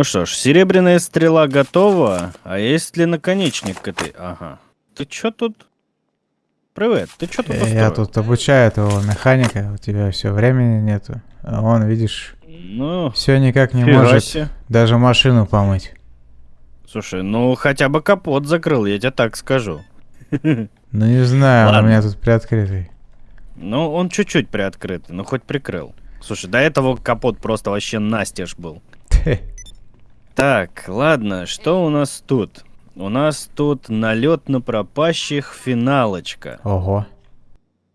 Ну что ж, серебряная стрела готова. А есть ли наконечник к этой? Ага. Ты чё тут? Привет, ты чё тут Я тут обучаю этого механика, у тебя все времени нету. А он, видишь, Ну, все никак не фига может даже машину помыть. Слушай, ну хотя бы капот закрыл, я тебе так скажу. Ну не знаю, он у Ладно. меня тут приоткрытый. Ну, он чуть-чуть приоткрытый, ну хоть прикрыл. Слушай, до этого капот просто вообще настежь был. Так, ладно, что у нас тут? У нас тут налет на пропащих финалочка. Ого.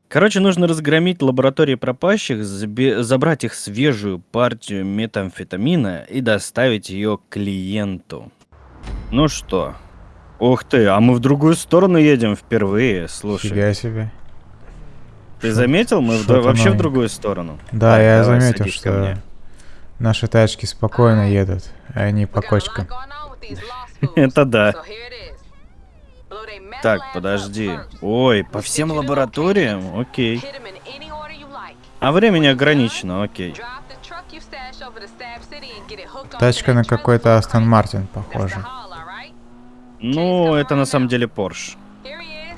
Короче, нужно разгромить лаборатории пропащих, забрать их свежую партию метамфетамина и доставить ее клиенту. Ну что? Ух ты, а мы в другую сторону едем впервые, слушай. Фига себе. Ты Шо- заметил? Мы в- вообще в новенькое. другую сторону. Да, Так, я заметил, что наши тачки спокойно едут, а не по кочкам. Это да. Так, подожди. Ой, по всем лабораториям? Окей. А времени ограничено, окей. Тачка на какой-то Астон Мартин похожа. Ну, это на самом деле Порш.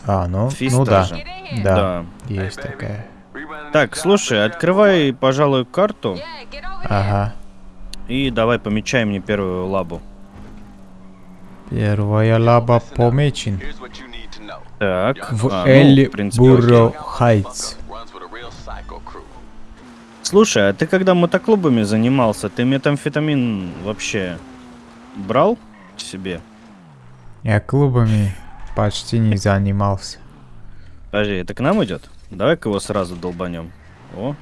А, ну, ну да. Да, Да. есть такая. Так, слушай, открывай, пожалуй, карту Ага. И давай помечай мне первую лабу. Первая лаба помечен. Так. В а, ну, Элли Бурро. Хайтс. Слушай, а ты когда мотоклубами занимался, ты метамфетамин вообще брал себе? Я клубами почти не занимался. Подожди, это к нам идет? Давай-ка его сразу долбанем. О.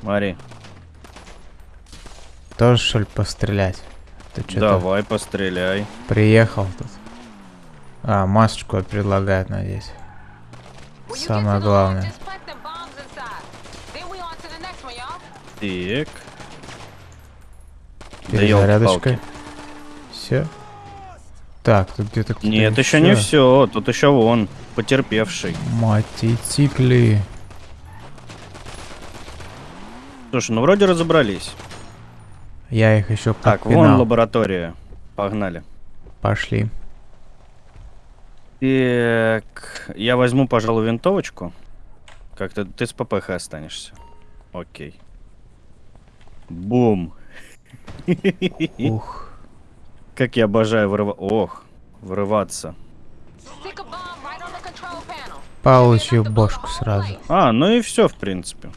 Смотри. Тоже, что ли, пострелять? Ты что-то Давай, постреляй. приехал тут. А, масочку предлагают надеть. Самое главное. Так. Да Перезарядочка. ёлки-палки. Все. Так, тут где-то кто-то Нет, еще не все. Тут еще вон, потерпевший. Мотоциклы. Слушай, ну вроде разобрались. Я их еще Так, вон подпинал. лаборатория. Погнали. Пошли. Так, я возьму, пожалуй, винтовочку. Как-то ты с ППХ останешься. Окей. Бум. Ух. Как я обожаю вырываться. Ох, вырываться. Получил бошку сразу. А, ну и все, в принципе.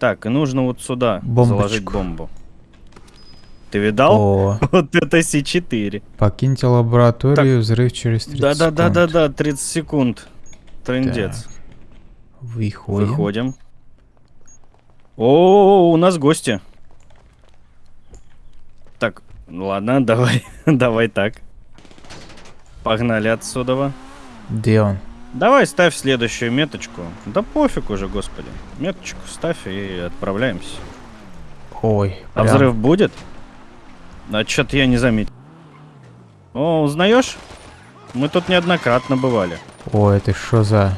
Так, и нужно вот сюда Бомбочку. заложить бомбу. Ты видал? О, Вот это С4. покиньте лабораторию, взрыв через 30 секунд. Да-да-да-да-да, 30 секунд. Трындец. Выходим. Выходим. О, у нас гости. Так, ладно, давай, давай так. Погнали отсюда. Где он? Давай ставь следующую меточку. Да пофиг уже, господи. Меточку ставь и отправляемся. Ой, А прям взрыв будет? А чё-то я не заметил. О, узнаешь? Мы тут неоднократно бывали. Ой, это что за...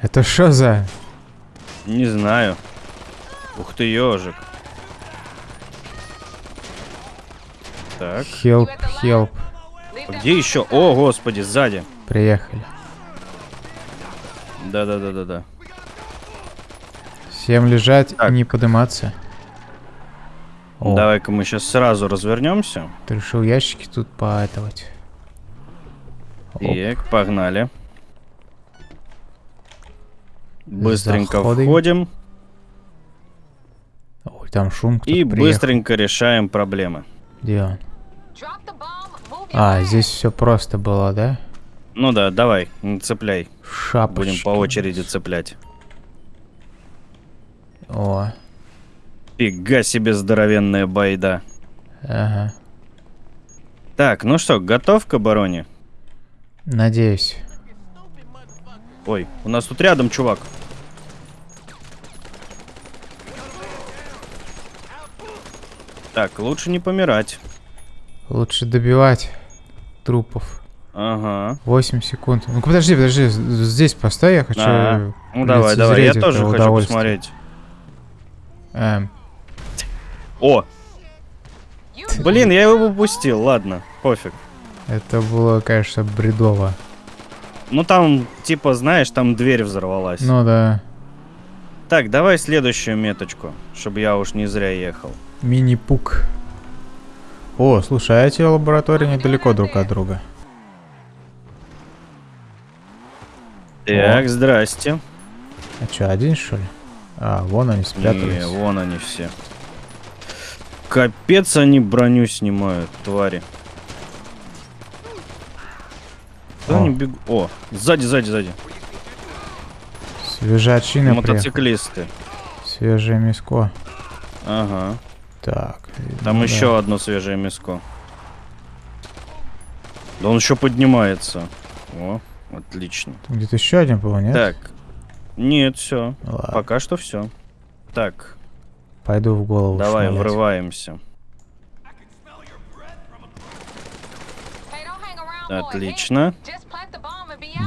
Это что за... Не знаю. Ух ты, ежик. Так, Хелп, хелп. где еще? О, господи, сзади. Приехали. Да-да-да-да-да. Всем лежать Так. и не подниматься. Давай-ка мы сейчас сразу развернемся. ты решил ящики тут поэтовать. Так, погнали. Быстренько Заходим. входим Ой, там шум, и быстренько решаем проблемы. Где он? А, здесь все просто было, да? Ну да, давай, не цепляй. Шапочки. Будем по очереди цеплять. О, Фига себе здоровенная байда. ага. Так, ну что, готов к обороне? Надеюсь. Ой, у нас тут рядом чувак. Так, лучше не помирать. Лучше добивать трупов. Ага. 8 секунд. Ну подожди, подожди, здесь постой, я хочу А, Ну давай, давай, я тоже хочу посмотреть. Эм, О! Блин, я его упустил, ладно, пофиг. это было, конечно, бредово. Ну там, типа, знаешь, там дверь взорвалась. Ну да. Так, давай следующую меточку, чтобы я уж не зря ехал. Мини-пук. О, слушай, а эти лаборатории недалеко друг от друга. Так, здрасте. А что, один что ли? А, вон они Не, спрятались. вон они все. Капец, они броню снимают, твари. Куда они бегут? О, сзади, сзади, сзади. Свежачина приехала. Мотоциклисты. Свежее миско. Ага. Так. Там ну да. еще одно свежее мяско. Да он еще поднимается. О, отлично. Где-то еще один был, нет? Так. Нет, все. Пока что все. Так, пойду в голову давай, шмалять. врываемся. Отлично.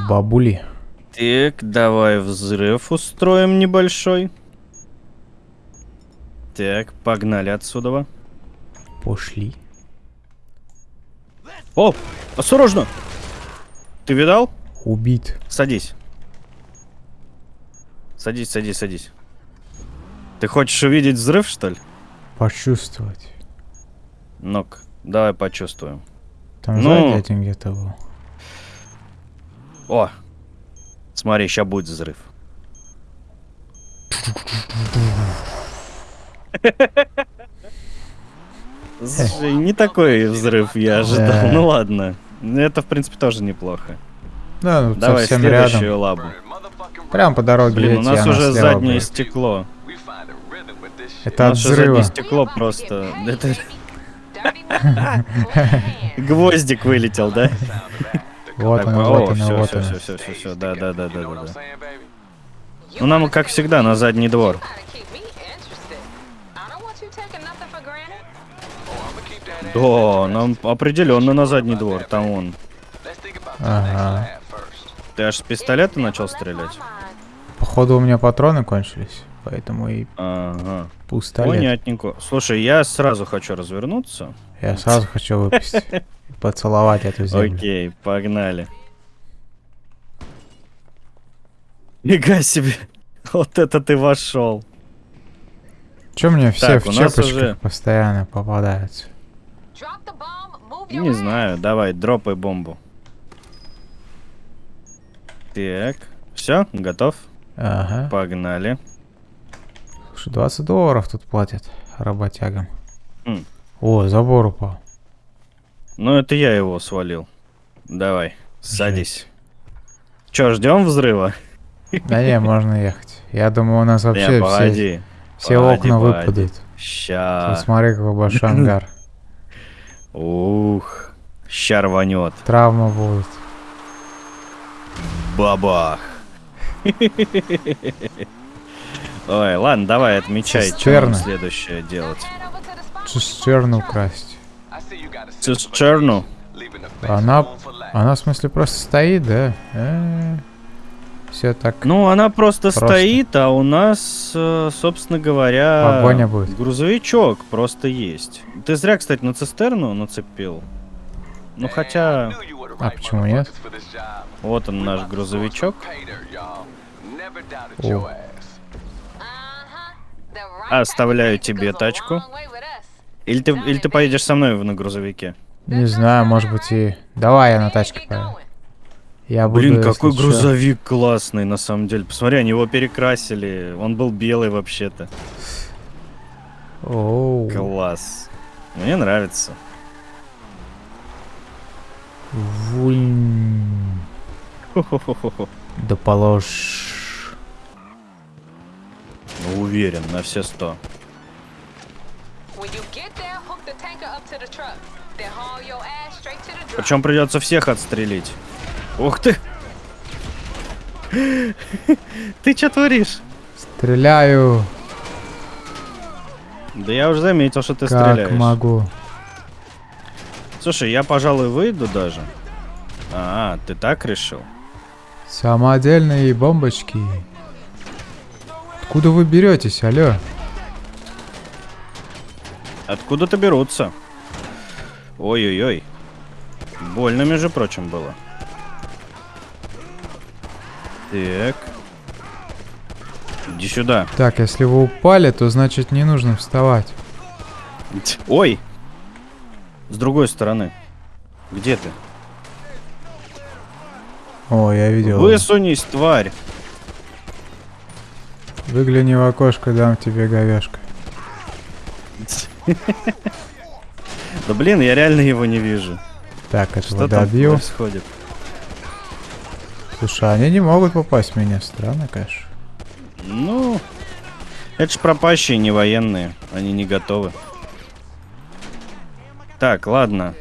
Бабули. Так, давай взрыв устроим небольшой. Так, погнали отсюда. Пошли. О, осторожно! Ты видал? Убит. Садись. Садись, садись, садись. Ты хочешь увидеть взрыв, что ли? Почувствовать. Ну-ка, давай почувствуем. Там Ну. сзади один где-то был. О! Смотри, сейчас будет взрыв. Слушай, не такой взрыв я ожидал. Да. Ну ладно. Это, в принципе, тоже неплохо. Да, ну Давай совсем следующую рядом. лабу. Прям по дороге Блин, у нас уже заднее стекло. Это от взрыва. стекло просто... Это гвоздик вылетел, да? Вот Так, оно, о, вот оно, вот оно. всё, всё, всё, да, да, да, да, да, да. Ну нам, как всегда, на задний двор. Да, нам определенно на задний двор. Там он. Ага. Ты аж с пистолета начал стрелять? Походу у меня патроны кончились, поэтому и Ага. пустолет. Понятненько. Слушай, я сразу хочу развернуться. Я сразу хочу выпустить. Поцеловать эту землю. Окей, погнали. Нифига себе. Вот это ты вошел. Че мне все Так, в у нас чепочках уже- постоянно попадаются? Не знаю, давай, дропай бомбу. Так, все, готов? Ага. Погнали. Слушай, 20 долларов тут платят работягам. М. О, забор упал. Ну, это я его свалил. Давай, садись. Че, ждем взрыва? Да не, можно ехать. Я думаю, у нас Не, вообще все, погоди. все погоди, окна погоди. выпадут. Ща. Посмотри, какой большой ангар. Ух. Ща рванет. Травма будет. Бабах. Ой, ладно, давай отмечай, что Цистерна. нам следующее делать. Цистерну украсть. Цистерну? Она, она в смысле просто стоит, да? Все так. Ну, она просто, Просто. стоит, а у нас, э, собственно говоря, Погоня будет. грузовичок просто есть. Ты зря, кстати, на цистерну нацепил. Ну, хотя, А почему нет? вот он наш грузовичок. О. Оставляю тебе тачку. Или ты, или ты поедешь со мной на грузовике? Не знаю, может быть и... Давай я на тачке поеду. Я буду, Блин, какой чё. грузовик классный, на самом деле. Посмотри, они его перекрасили. Он был белый вообще-то. Оу. Класс. Мне нравится. Хо-хо-хо-хо. Да положь. Уверен, на все сто. Причем придется всех отстрелить. Ух ты! Ты что творишь? Стреляю, Да я уже заметил, что ты как стреляешь. могу. Слушай, я, пожалуй, выйду даже. А, ты так решил? Самодельные бомбочки. Откуда вы беретесь, алло? Откуда-то берутся. Ой-ой-ой. Больно, между прочим, было. Так. Иди сюда. Так, если вы упали, то значит не нужно вставать. Ой! С другой стороны. Где ты? О, я видел. Высунись, тварь! Выгляни в окошко, дам тебе говяшка. Да блин, я реально его не вижу. Так, этого Что добью. происходит? Слушай, они не могут попасть в меня. Странно, конечно. Ну, это ж пропащие, не военные. Они не готовы. Так, ладно.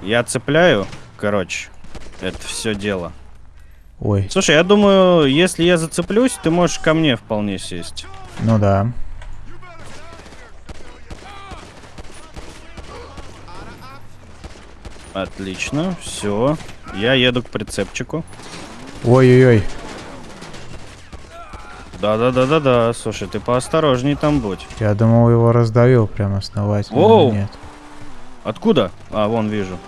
Я цепляю, короче, это все дело. Ой, Слушай, я думаю, если я зацеплюсь, ты можешь ко мне вполне сесть. ну да. Отлично, все. Я еду к прицепчику. Ой-ой-ой. Да-да-да-да-да. Слушай, ты поосторожней там будь. Я думал, его раздавил прям основательно. но Воу. Нет. Откуда? А, вон вижу.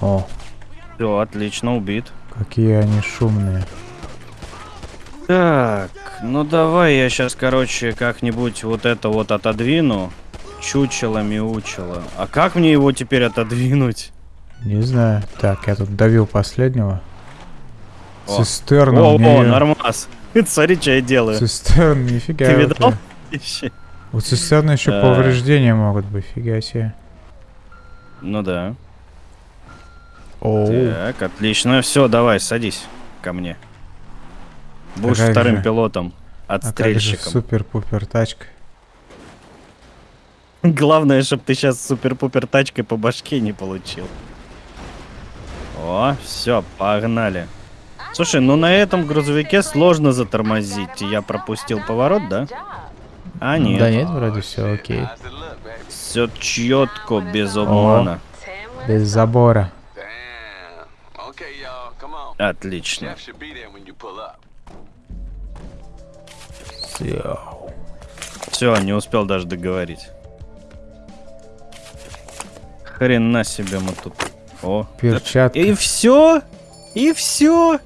О, Все, отлично, убит. какие они шумные. Так, ну давай я сейчас, короче, как-нибудь вот это вот отодвину. Чучело-мяучело. А как мне его теперь отодвинуть? Не знаю. Так, я тут давил последнего. О. Цистерна О, у о, нормас. Смотри, что я делаю. Цистерн, нифига. Ты видал? Ищи. У цистерны еще Да. повреждения могут быть, фига себе. Ну да. Так, отлично. Все, давай, садись ко мне. Будешь как вторым же? пилотом, А отстрельщиком. супер-пупер тачка. Главное, чтобы ты сейчас супер-пупер тачкой по башке не получил. О, все, погнали. Слушай, ну на этом грузовике сложно затормозить. Я пропустил поворот, да? А, нет. Да нет, вроде все окей. Все четко, без обмана. Без забора. Up. Йоу. Все, не успел даже договорить. Хрена себе мы тут. О. Перчатка. И все? И все?